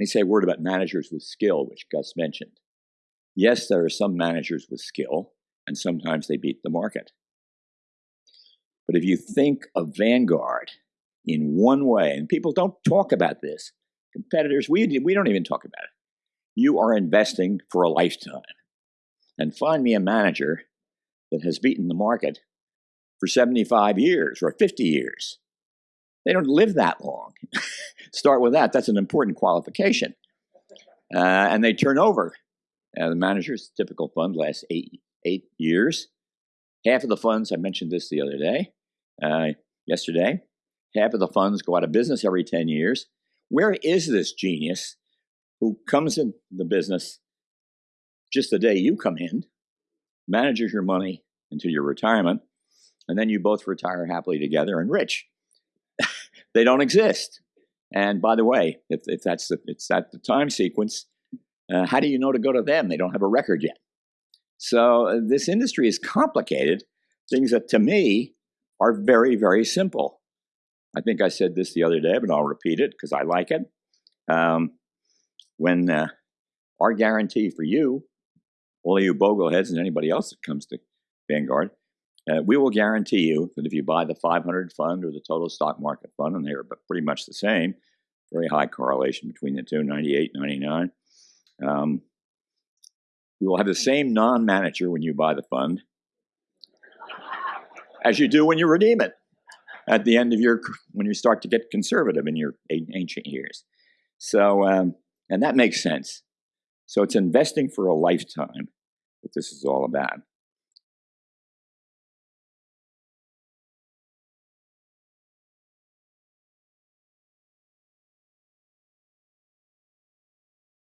me say a word about managers with skill, which Gus mentioned. Yes, there are some managers with skill, and sometimes they beat the market. But if you think of Vanguard in one way, and people don't talk about this, competitors, we, we don't even talk about it. You are investing for a lifetime. And find me a manager that has beaten the market for 75 years or 50 years. They don't live that long. Start with that. That's an important qualification. Uh, and they turn over. Uh, the manager's typical fund lasts eight, eight years. Half of the funds, I mentioned this the other day, uh, yesterday, half of the funds go out of business every 10 years. Where is this genius who comes in the business just the day you come in, manages your money until your retirement, and then you both retire happily together and rich? They don't exist. And by the way, if, if that's the, it's that the time sequence, uh, how do you know to go to them? They don't have a record yet. So uh, this industry is complicated. Things that to me are very, very simple. I think I said this the other day, but I'll repeat it because I like it. Um, when uh, our guarantee for you, all you bogleheads and anybody else that comes to Vanguard, uh, we will guarantee you that if you buy the 500 fund or the total stock market fund, and they're pretty much the same, very high correlation between the two, 98, 99, um, we will have the same non-manager when you buy the fund as you do when you redeem it at the end of your, when you start to get conservative in your ancient years. So, um, and that makes sense. So it's investing for a lifetime that this is all about.